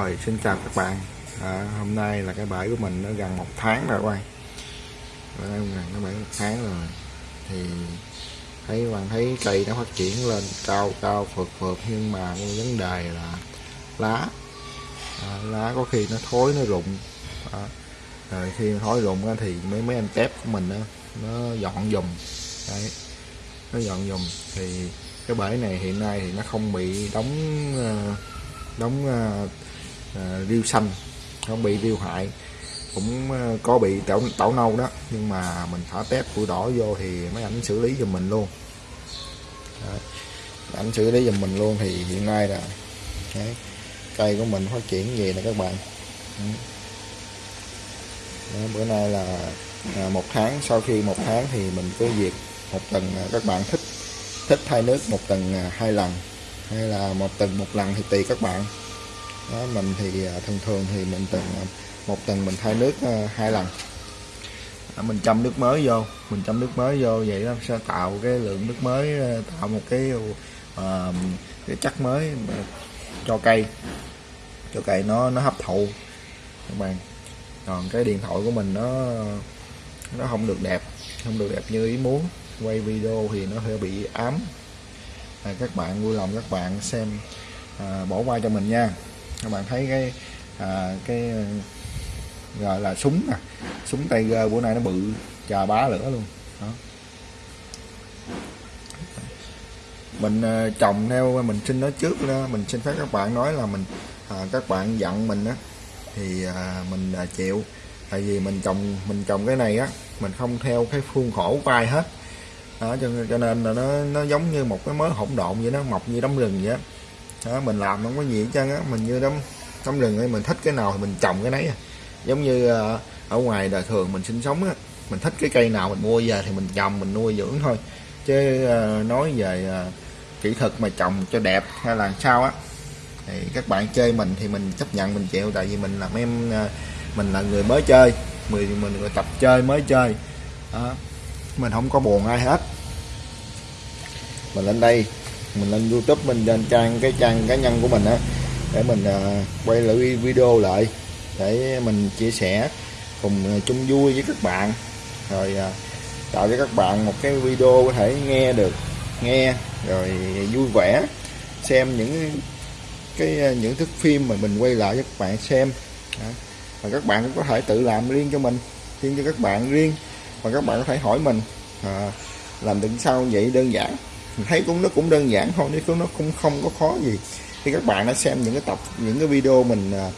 Rồi xin chào các bạn. À, Hôm nay là cái bãi của mình nó gần một tháng rồi quay gần nó bãi một tháng rồi. Thì thấy bạn thấy cây nó phát triển lên cao cao phượt phượt. Nhưng mà cái vấn đề là lá. À, Lá có khi nó thối nó rụng. À, Rồi khi thối rụng thì mấy mấy anh tép của mình đó, nó dọn dùm. Đấy nó dọn dùm. Thì cái bể này hiện nay thì nó không bị đóng ờ, đóng ờ, Ờ, riêu xanh không bị riêu hại. Cũng ờ, có bị tảo tảo nâu đó nhưng mà mình thả tép củi đỏ vô thì mấy ảnh xử lý giùm mình luôn. Ảnh xử lý giùm mình luôn thì hiện nay là đấy, cây của mình phát triển về nè các bạn. Ừ. Đó, bữa nay là à, một tháng sau khi một tháng thì mình cứ việc một tuần à, các bạn thích thích thay nước một tuần à, hai lần. Hay là một tuần một lần thì tùy các bạn đó, mình thì à, thường thường thì mình tuần à, một tuần mình thay nước à, hai lần. Mình chăm nước mới vô mình chăm nước mới vô vậy nó sẽ tạo cái lượng nước mới tạo một cái uh, cái chất mới cho cây cho cây nó nó hấp thụ. Các bạn còn cái điện thoại của mình nó nó không được đẹp không được đẹp như ý muốn. Quay video thì nó hơi bị ám. À, các bạn vui lòng các bạn xem à, bỏ qua cho mình nha các bạn thấy cái à, cái gọi là súng nè. Súng tay gơ bữa nay nó bự chà bá lửa luôn. Đó. Mình à, trồng theo mình xin nói trước đó mình xin phép các bạn nói là mình à, các bạn giận mình á thì à, mình à, chịu. Tại vì mình trồng mình trồng cái này á mình không theo cái khuôn khổ vai hết. Đó, cho, cho nên là nó nó giống như một cái mớ hỗn độn vậy nó mọc như đống rừng vậy đó, mình làm không có gì hết trơn á, mình như đám đống rừng ấy, mình thích cái nào thì mình trồng cái nấy à. giống như ờ, ở ngoài đời thường mình sinh sống á, mình thích cái cây nào mình mua về thì mình trồng, mình nuôi dưỡng thôi chứ ờ, nói về ờ, kỹ thuật mà trồng cho đẹp hay là sao á, thì các bạn chơi mình thì mình chấp nhận, mình chịu tại vì mình làm em mình là người mới chơi mình mình người tập chơi mới chơi đó. mình không có buồn ai hết mình lên đây mình lên youtube mình lên trang cái trang cá nhân của mình á để mình à, quay lại video lại để mình chia sẻ cùng à, chung vui với các bạn. Rồi à, tạo cho các bạn một cái video có thể nghe được nghe rồi vui vẻ xem những cái những thước phim mà mình quay lại cho các bạn xem. Đó. Và các bạn cũng có thể tự làm riêng cho mình riêng cho các bạn riêng và các bạn có thể hỏi mình à, làm được sao vậy đơn giản thấy cũng nó cũng đơn giản thôi chứ nó cũng không có khó gì. Khi các bạn đã xem những cái tập những cái video mình à,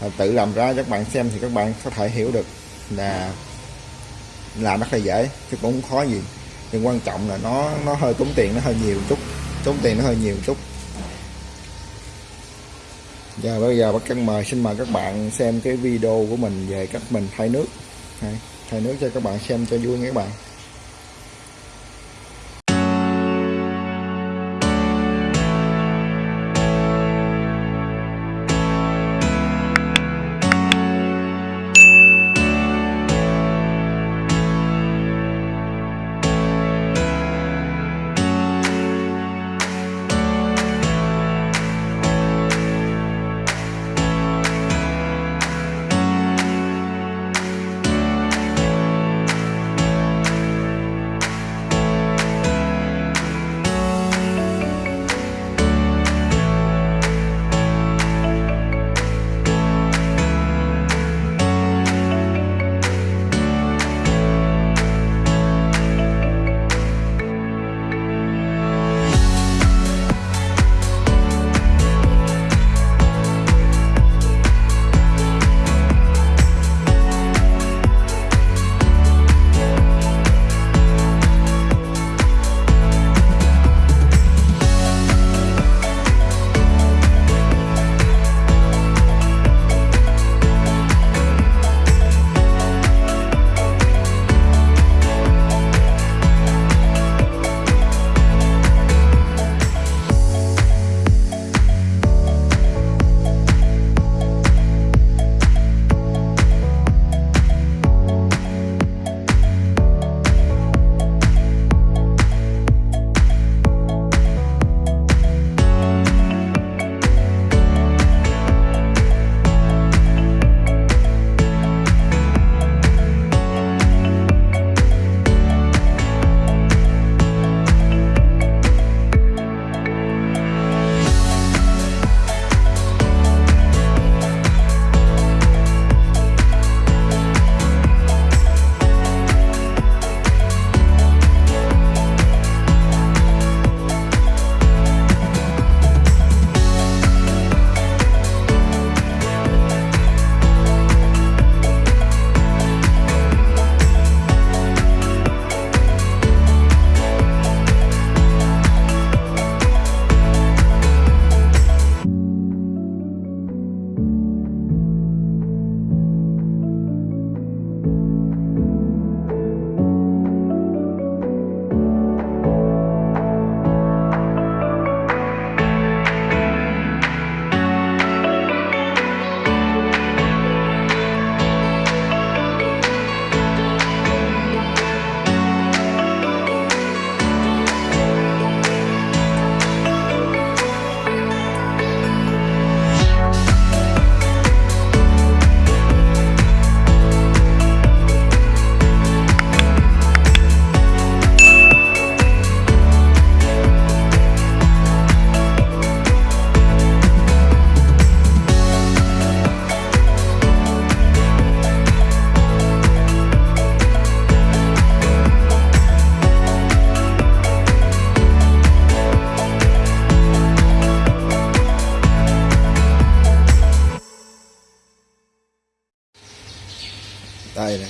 à, tự làm ra các bạn xem thì các bạn có thể hiểu được là làm rất là dễ chứ cũng không khó gì. Nhưng quan trọng là nó nó hơi tốn tiền nó hơi nhiều chút tốn tiền nó hơi nhiều chút. Giờ bây giờ bác căn mời xin mời các bạn xem cái video của mình về cách mình thay nước. Thay nước cho các bạn xem cho vui nhé các bạn.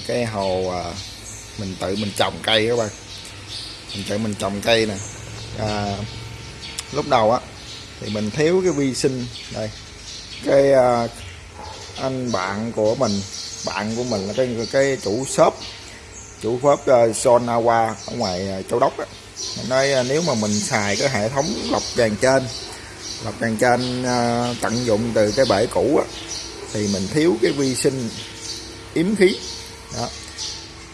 Cái hồ à, mình tự mình trồng cây các bạn. Mình tự mình trồng cây nè. À, lúc đầu á thì mình thiếu cái vi sinh. Đây cái à, anh bạn của mình bạn của mình là cái cái chủ shop chủ shop uh, Sonawa ở ngoài uh, Châu Đốc á. Nói uh, nếu mà mình xài cái hệ thống lọc tràn trên lọc tràn trên uh, tận dụng từ cái bể cũ á thì mình thiếu cái vi sinh yếm khí đó.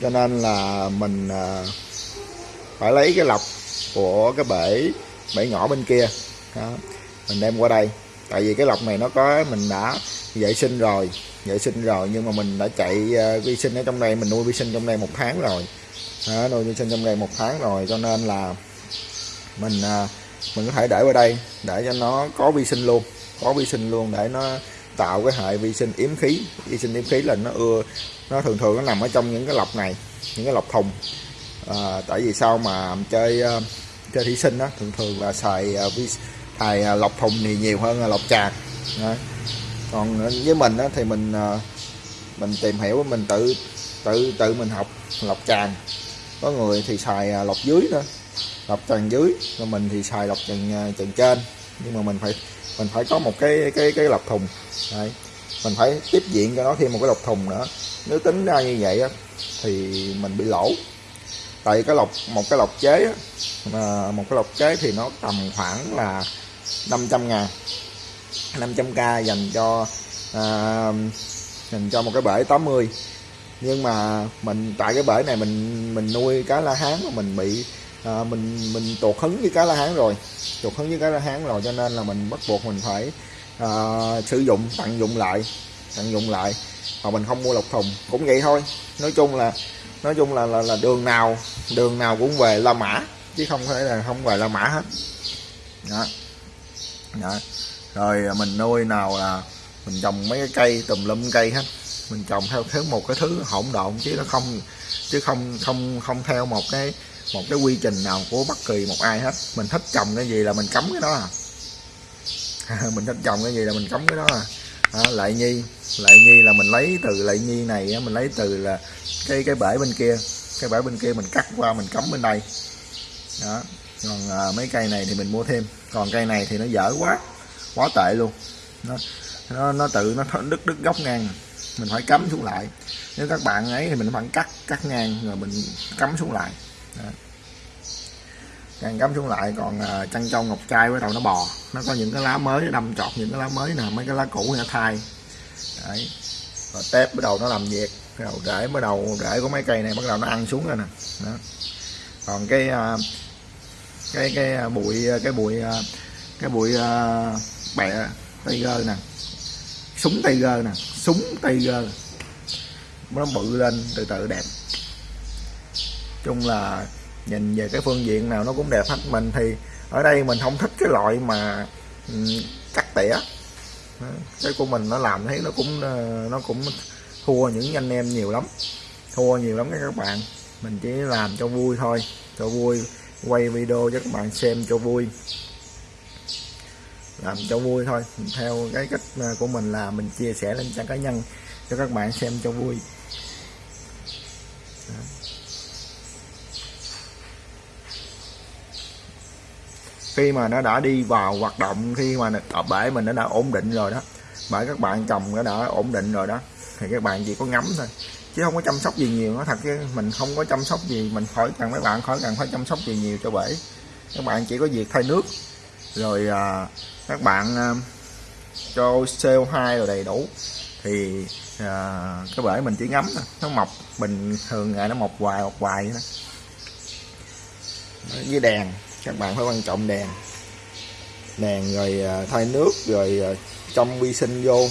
Cho nên là mình à, phải lấy cái lọc của cái bể bể nhỏ bên kia. Đó. mình đem qua đây. Tại vì cái lọc này nó có mình đã vệ sinh rồi vệ sinh rồi nhưng mà mình đã chạy uh, vi sinh ở trong đây mình nuôi vi sinh trong đây một tháng rồi. Đó, nuôi vi sinh trong đây một tháng rồi cho nên là mình uh, mình có thể để qua đây để cho nó có vi sinh luôn có vi sinh luôn để nó tạo cái hệ vi sinh yếm khí. Vi sinh yếm khí là nó ưa nó thường thường nó nằm ở trong những cái lọc này những cái lọc thùng. À, tại vì sao mà chơi uh, chơi thủy sinh đó thường thường là xài uh, vi xài uh, lọc thùng thì nhiều hơn là lọc tràn đó. còn với mình đó, thì mình uh, mình tìm hiểu mình tự tự tự mình học lọc tràn có người thì xài uh, lọc dưới đó lọc tràn dưới còn mình thì xài lọc tràn tràn trên. Nhưng mà mình phải mình phải có một cái cái cái lọc thùng. Đấy. mình phải tiếp diện cho nó thêm một cái lọc thùng nữa. Nếu tính ra như vậy á, thì mình bị lỗ. Tại cái lọc một cái lọc chế á, mà một cái lọc chế thì nó tầm khoảng là 500 ngàn. 500k dành cho à, dành cho một cái bể 80 nhưng mà mình tại cái bể này mình mình nuôi cá la hán mà mình bị à, mình mình tụt hứng với cá la hán rồi. Tụt hứng với cá la hán rồi cho nên là mình bắt buộc mình phải à, sử dụng tận dụng lại tận dụng lại. Mà mình không mua lọc thùng. Cũng vậy thôi. Nói chung là nói chung là là, là đường nào đường nào cũng về La Mã chứ không thể là không về La Mã hết. Đó. đó. Rồi à, mình nuôi nào là mình trồng mấy cái cây tùm lum cây hết. Mình trồng theo thứ một cái thứ hỗn độn chứ nó không chứ không không không theo một cái một cái quy trình nào của bất kỳ một ai hết. Mình thích trồng cái gì là mình cấm cái đó à. Mình thích trồng cái gì là mình cấm cái đó à. À, lại nhi lại nhi là mình lấy từ lại nhi này mình lấy từ là cái cái bể bên kia. Cái bể bên kia mình cắt qua mình cắm bên đây. Đó. Còn à, mấy cây này thì mình mua thêm. Còn cây này thì nó dở quá quá tệ luôn. Nó nó, nó tự nó đứt đứt góc ngang. Mình phải cắm xuống lại. Nếu các bạn ấy thì mình phải cắt cắt ngang rồi mình cắm xuống lại đó. càng cắm xuống lại còn uh, chăn trâu ngọc trai bắt đầu nó bò. Nó có những cái lá mới đâm chọt những cái lá mới nè mấy cái lá cũ thì nó thay đấy. Rồi tép bắt đầu nó làm việc đầu rễ bắt đầu rễ của mấy cây này bắt đầu nó ăn xuống rồi nè. Đó. còn cái uh, cái cái à, bụi cái bụi cái bụi uh, bẹ tiger nè. Súng tiger nè súng tiger. Nó bự lên từ từ đẹp chung là nhìn về cái phương diện nào nó cũng đẹp hết. Mình thì ở đây mình không thích cái loại mà ừ, cắt tỉa. Cái của mình nó làm thấy nó cũng ờ, nó cũng thua những anh em nhiều lắm, thua nhiều lắm các bạn. Mình chỉ làm cho vui thôi, cho vui, quay video cho các bạn xem cho vui. Làm cho vui thôi. Theo cái cách ờ, của mình là mình chia sẻ lên trang cá nhân cho các bạn xem cho vui. Khi mà nó đã đi vào hoạt động khi mà ở bể mình nó đã ổn định rồi đó bởi các bạn trồng nó đã ổn định rồi đó thì các bạn chỉ có ngắm thôi chứ không có chăm sóc gì nhiều. Nó thật chứ mình không có chăm sóc gì mình khỏi cần mấy bạn khỏi cần phải chăm sóc gì nhiều cho bể. Các bạn chỉ có việc thay nước rồi à, các bạn à, cho CO2 rồi đầy đủ thì à, cái bể mình chỉ ngắm thôi. Nó mọc bình thường ngày nó mọc hoài mọc hoài vậy đó. Với đèn các bạn phải quan trọng đèn đèn rồi à, thay nước, rồi à, trong vi sinh vô.